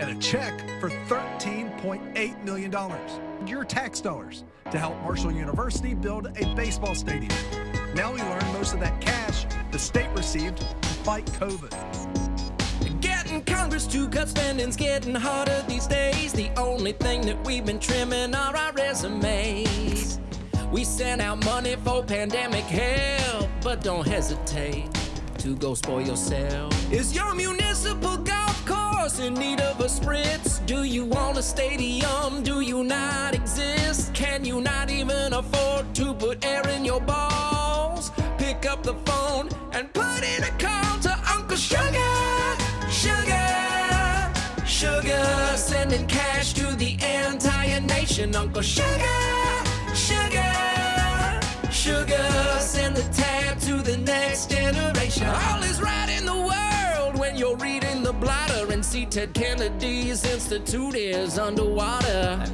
and a check for $13.8 million. Your tax dollars to help Marshall University build a baseball stadium. Now we learn most of that cash the state received to fight COVID. Getting Congress to cut spending's getting harder these days. The only thing that we've been trimming are our resumes. We sent out money for pandemic help, but don't hesitate to go spoil yourself. Is your municipal course in need of a spritz? Do you want a stadium? Do you not exist? Can you not even afford to put air in your balls? Pick up the phone and put in a call to Uncle Sugar. Sugar, sugar, sending cash to the entire nation. Uncle Sugar, sugar, sugar, you're the blotter and see Ted Kennedy's institute is underwater.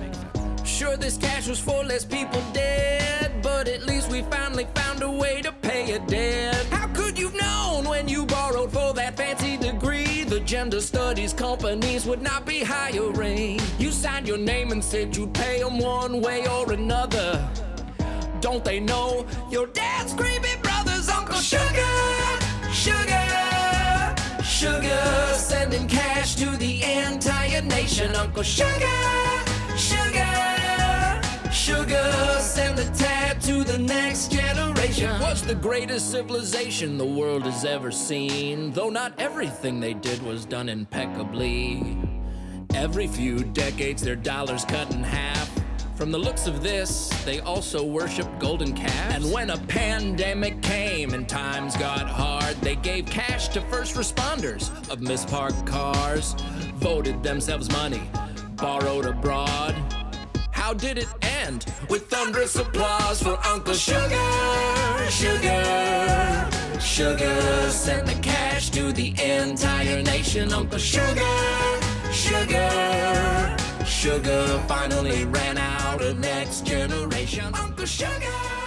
Sure, this cash was for less people dead, but at least we finally found a way to pay a debt. How could you've known when you borrowed for that fancy degree? The gender studies companies would not be hiring. You signed your name and said you'd pay them one way or another. Don't they know your dad's creepy brother's Uncle Sugar? Sugar, sugar, Uncle Sugar, sugar, sugar, send the tab to the next generation. Was the greatest civilization the world has ever seen, though not everything they did was done impeccably. Every few decades, their dollars cut in half. From the looks of this, they also worship golden calves. And when a pandemic came and times got hard, they gave cash to first responders of misparked cars, voted themselves money, borrowed abroad. How did it end? With thunderous applause for Uncle Sugar, Sugar, Sugar. Sent the cash to the entire nation. Uncle Sugar, Sugar finally ran out of next generation. Uncle Sugar.